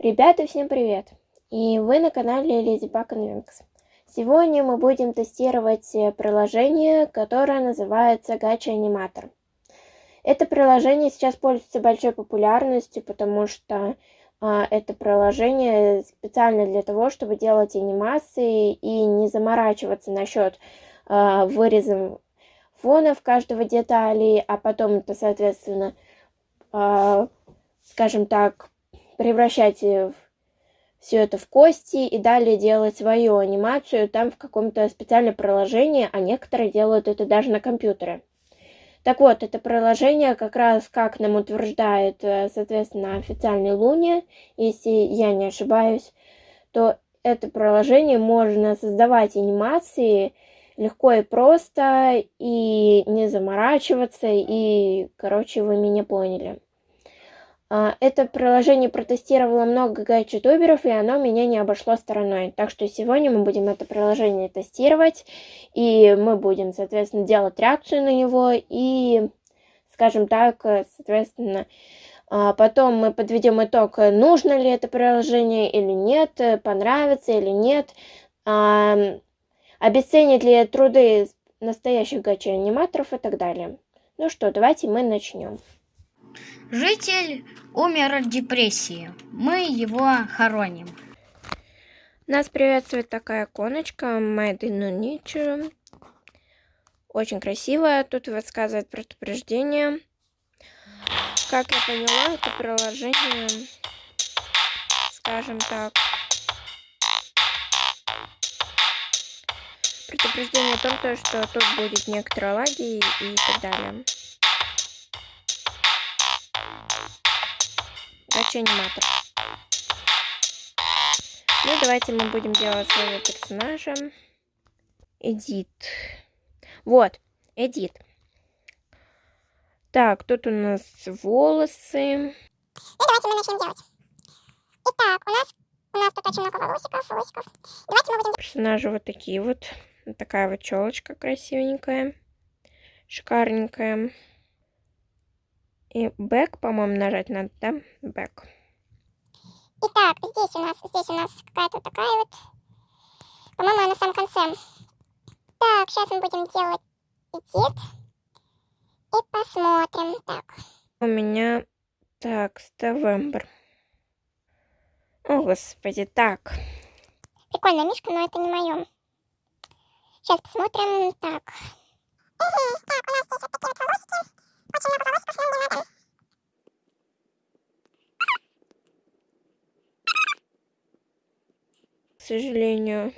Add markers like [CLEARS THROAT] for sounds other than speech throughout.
Ребята, всем привет! И вы на канале Леди Баг Wings. Сегодня мы будем тестировать э, приложение, которое называется Гача Аниматор. Это приложение сейчас пользуется большой популярностью, потому что а, это приложение специально для того, чтобы делать анимации и не заморачиваться насчет а, выреза фонов каждого детали, а потом это, соответственно, а, скажем так, превращать все это в кости и далее делать свою анимацию там в каком-то специальном приложении, а некоторые делают это даже на компьютере. Так вот, это приложение как раз, как нам утверждает, э, соответственно, официальный Луни, если я не ошибаюсь, то это приложение можно создавать анимации легко и просто, и не заморачиваться, и, короче, вы меня поняли. А, это приложение протестировало много гайд-ютуберов, и оно меня не обошло стороной. Так что сегодня мы будем это приложение тестировать, и мы будем, соответственно, делать реакцию на него, и, скажем так, соответственно, а, потом мы подведем итог, нужно ли это приложение или нет, понравится или нет, а, обесценит ли труды настоящих гачи-аниматоров и так далее. Ну что, давайте мы начнем. Житель умер от депрессии. Мы его хороним. Нас приветствует такая иконочка Made in. Очень красивая. Тут рассказывает предупреждение. Как я поняла, это приложение, скажем так, предупреждение о том, то, что тут будет некоторые лаги и так далее. Гача аниматор. Ну, давайте мы будем делать своего персонажа. Эдит. Вот, Эдит. Так, тут у нас волосы. Ну, давайте мы начнем делать. Итак, у нас, у нас тут очень много волосиков, волосиков. Давайте мы будем... Персонажи вот такие вот. Вот такая вот челочка красивенькая. Шикарненькая. И бэк, по-моему, нажать надо, да? Бэк. Итак, здесь у нас, здесь у нас какая-то такая вот... По-моему, она на самом конце. Так, сейчас мы будем делать эдит. И посмотрим. Так. У меня... Так, Ставембр. О, господи, так. Прикольная мишка, но это не мое. Сейчас посмотрим. Так. Угу, так, у нас здесь вот такие вот К сожалению,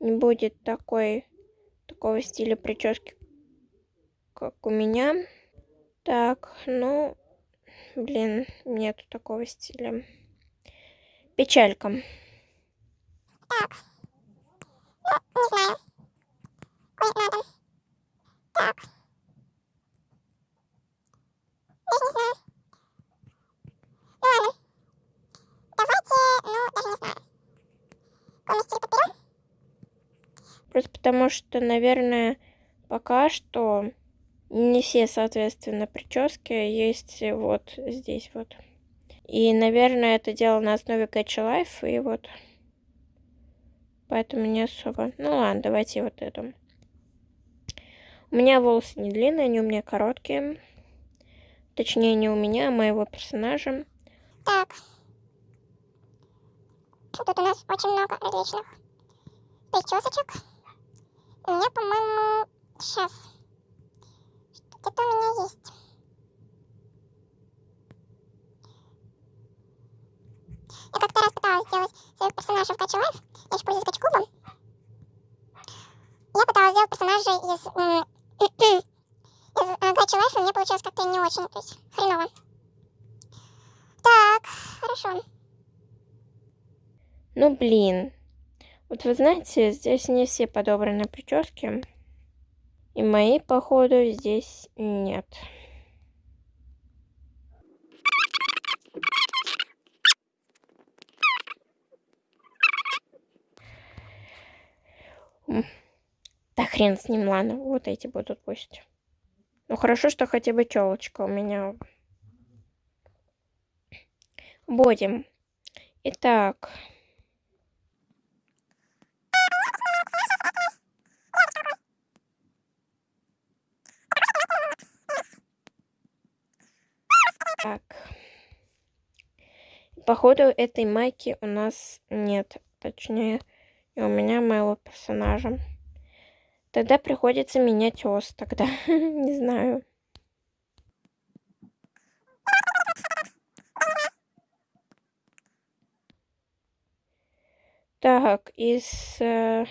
не будет такой, такого стиля прически, как у меня. Так, ну, блин, нету такого стиля. Печалька. Так. Ну, не знаю. Ой, надо. Так. Даже не знаю. Ну ладно. Давайте, ну, даже не знаю. Какой стиль подберем? Просто потому что, наверное, пока что не все, соответственно, прически есть вот здесь вот. И, наверное, это дело на основе Catch Life, и вот поэтому не особо. Ну ладно, давайте вот это. У меня волосы не длинные, они у меня короткие. Точнее, не у меня, а моего персонажа. Так. Тут у нас очень много различных причесочек. У меня, по-моему, сейчас. Где-то у меня есть. Я как-то раз пыталась сделать своих персонажей в Gacha Life. Я еще пользуюсь Gacha Club ом. Я пыталась сделать персонажей из, [CLEARS THROAT] из э, Гачи Лайфа, у меня получилось как-то не очень, то есть хреново. Так, хорошо. Ну, блин. Вот вы знаете, здесь не все подобраны прически. И мои, походу, здесь нет. Да хрен с ним, ладно, вот эти будут пусть. Ну хорошо, что хотя бы челочка у меня. Будем. Итак, Так. Походу, этой майки у нас нет. Точнее, и у меня моего персонажа. Тогда приходится менять ос. Тогда [LAUGHS] не знаю. Так, из... Э,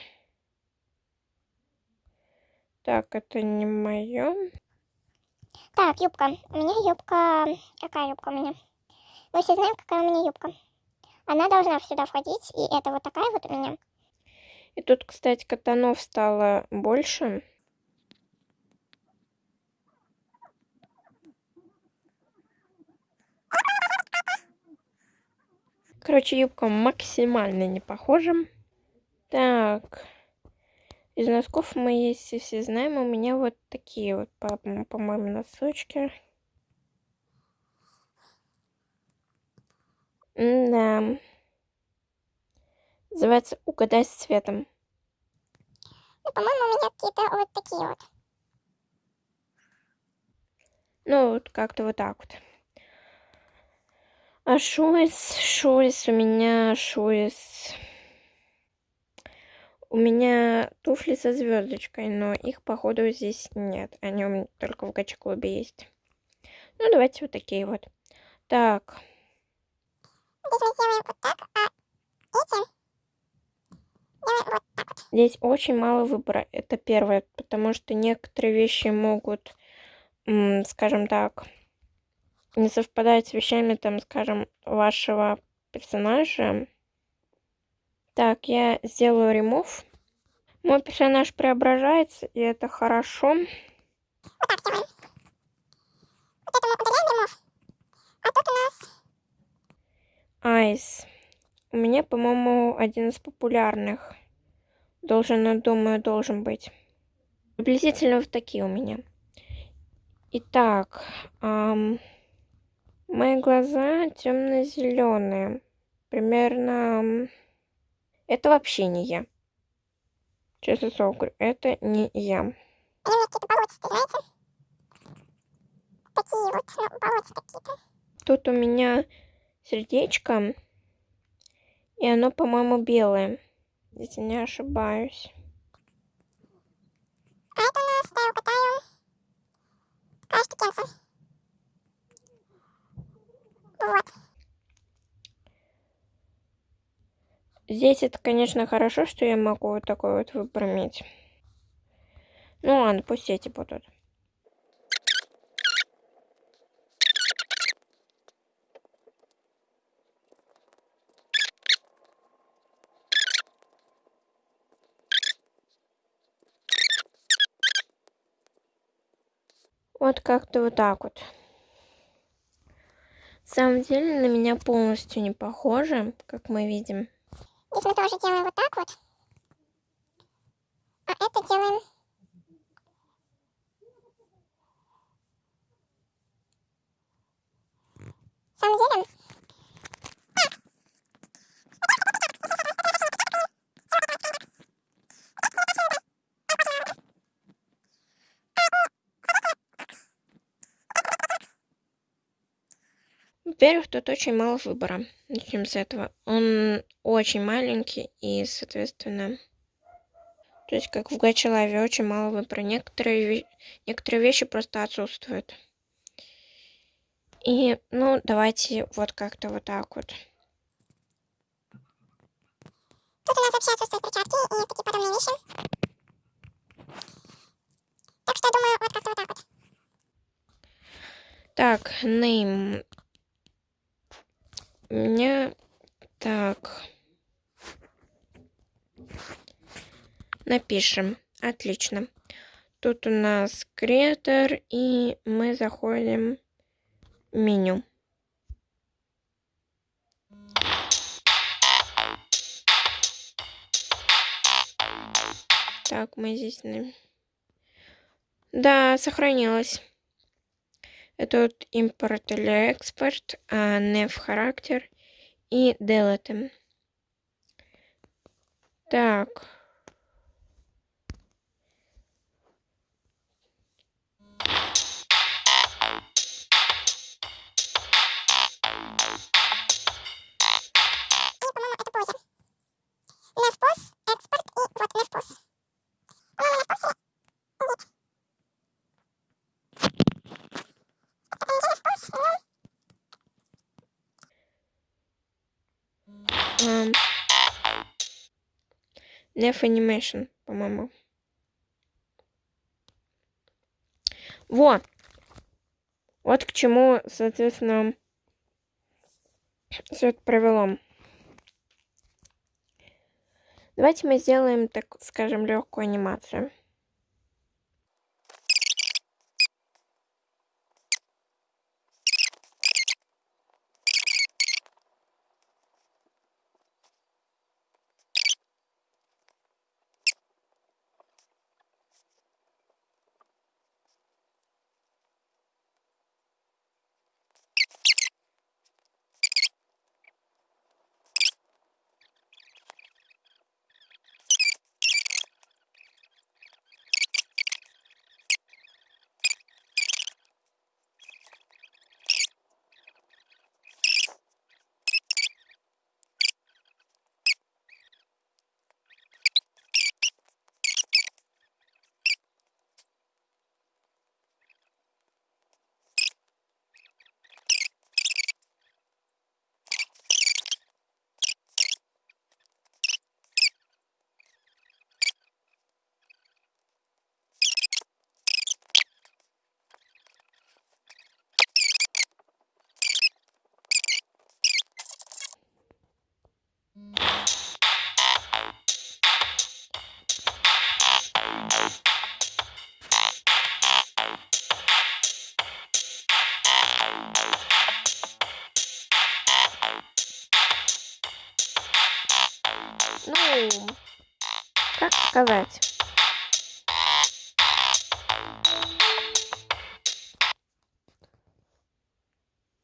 так, это не мое. Так, юбка. У меня юбка... Какая юбка у меня? Мы все знаем, какая у меня юбка. Она должна сюда входить, и это вот такая вот у меня. И тут, кстати, катанов стало больше. Короче, юбка максимально не похожа. Так. Из носков мы, если все знаем, у меня вот такие вот, по-моему, по носочки. Да. Называется «Угадай с цветом». Ну, по-моему, у меня какие-то вот такие вот. Ну, вот как-то вот так вот. А шуис, шуис у меня, шуис... У меня туфли со звездочкой, но их, походу, здесь нет. Они у меня только в гачи-клубе есть. Ну, давайте вот такие вот. Так. Здесь мы сделаем вот так, а эти делаем вот так вот. Здесь очень мало выбора. Это первое, потому что некоторые вещи могут, скажем так, не совпадать с вещами, там, скажем, вашего персонажа. Так, я сделаю ремов. Мой персонаж преображается, и это хорошо. Вот так делаем. Вот это мы удаляем ремов. А тут у нас... Айс. У меня, по-моему, один из популярных. Должен, думаю, должен быть. Приблизительно вот такие у меня. Итак, эм, мои глаза темно-зеленые. Примерно... Это вообще не я. Честно слово говорю, это не я. Они мне какие-то болотистые, знаете? Такие вот, ну, болотистые какие-то. Тут у меня сердечко. И оно, по-моему, белое. Если не ошибаюсь. А это у нас, да, угадаю. Такая штукенция. Вот. Здесь это, конечно, хорошо, что я могу вот такой вот выбор. Ну ладно, пусть эти будут. Вот как-то вот так вот. На самом деле на меня полностью не похоже, как мы видим. Здесь мы тоже делаем вот так вот. А это делаем... На самом деле... Во-первых, тут очень мало выбора. Начнем с этого. Он очень маленький и, соответственно... То есть, как в Гачелаве, очень мало выбора. Некоторые, некоторые вещи просто отсутствуют. И, ну, давайте вот как-то вот так вот. Тут у нас вообще отсутствуют перчатки и такие подобные вещи. Так что, думаю, вот как-то вот так вот. Так, name меня так. Напишем. Отлично. Тут у нас креатор, и мы заходим в меню. Так, мы здесь... Да, сохранилось. Вот импорт или экспорт, а не в характер и delete. Так. Nef Animation, по-моему. Во! Вот к чему, соответственно, все это провело. Давайте мы сделаем, так скажем, легкую анимацию. Сказать?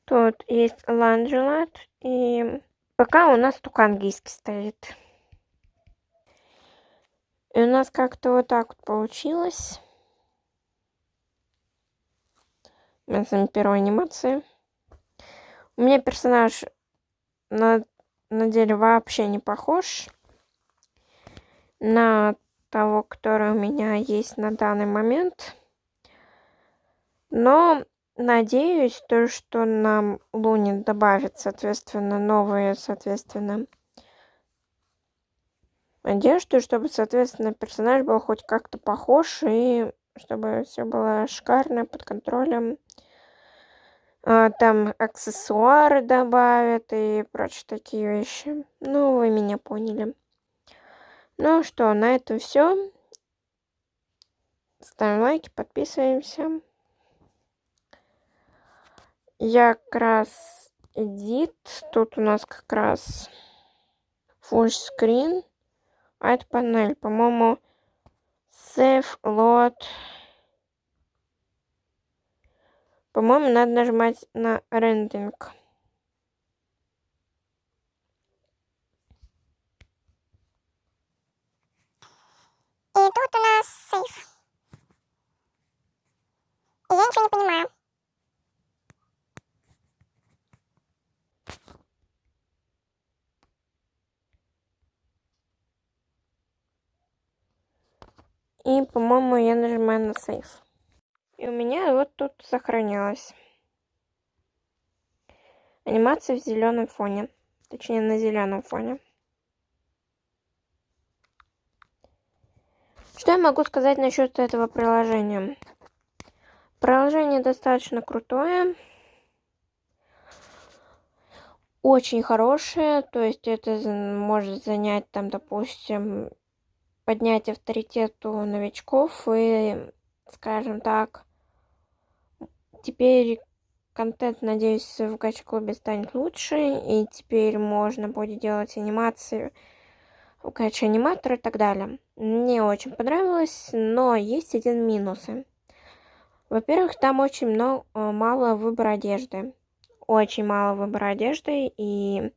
Тут есть ланджелат и пока у нас только английский стоит. И у нас как-то вот так вот получилось. Это первая анимация. У меня персонаж на, на деле вообще не похож на того, который у меня есть на данный момент. Но надеюсь, то, что нам Луне добавит, соответственно, новые, соответственно, одежду, чтобы, соответственно, персонаж был хоть как-то похож и чтобы все было шикарно, под контролем. А, там аксессуары добавят и прочие такие вещи. Ну, вы меня поняли. Ну что, на этом все. Ставим лайки, подписываемся. Я как раз edit. Тут у нас как раз screen. А это панель, по-моему, save load. По-моему, надо нажимать на рендинг. И тут у нас сейф. И я ничего не понимаю. И, по-моему, я нажимаю на сейф. И у меня вот тут сохранилось. Анимация в зеленом фоне. Точнее, на зеленом фоне. Что я могу сказать насчет этого приложения? Приложение достаточно крутое. Очень хорошее. То есть это может занять там, допустим, поднять авторитет у новичков и, скажем так, теперь контент, надеюсь, в гача-клубе станет лучше, и теперь можно будет делать анимации Кача аниматор и так далее. Мне очень понравилось, но есть один минус. Во-первых, там очень много, мало выбора одежды. Очень мало выбора одежды и,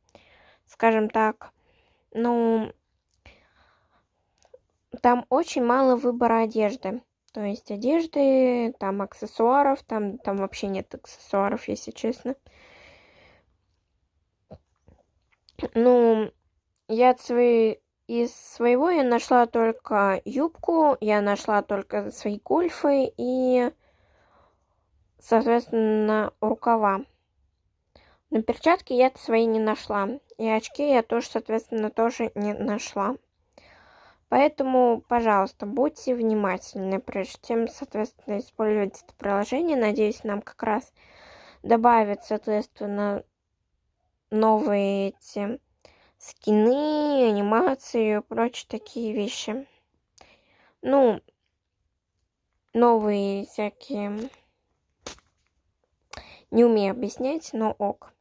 скажем так, ну, там очень мало выбора одежды. То есть одежды, там аксессуаров, там, там вообще нет аксессуаров, если честно. Ну, я от своей, из своего я нашла только юбку, я нашла только свои гольфы и, соответственно, рукава. Но перчатки я свои не нашла. И очки я тоже, соответственно, тоже не нашла. Поэтому, пожалуйста, будьте внимательны, прежде чем, соответственно, использовать это приложение. Надеюсь, нам как раз добавят, соответственно, новые эти скины, анимации и прочие такие вещи. Ну, новые всякие... Не умею объяснять, но ок.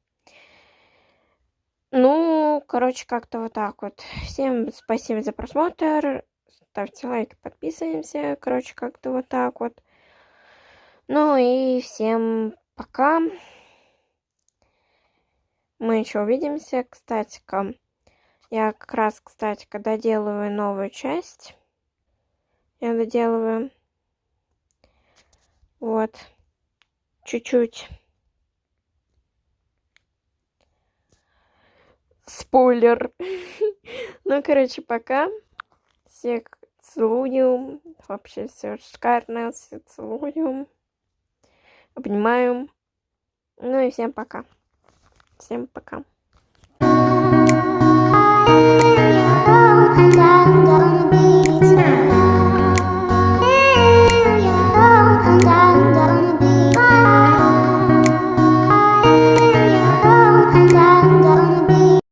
Ну, короче, как-то вот так вот. Всем спасибо за просмотр. Ставьте лайки, подписываемся. Короче, как-то вот так вот. Ну и всем пока. Мы еще увидимся. Кстати, -ка, я как раз, кстати, когда делаю новую часть, я доделываю. Вот. Чуть-чуть. Спойлер. Ну, короче, пока. Всех целую. Вообще все шикарно. Все целую. Обнимаю. Ну и всем пока. Всем пока.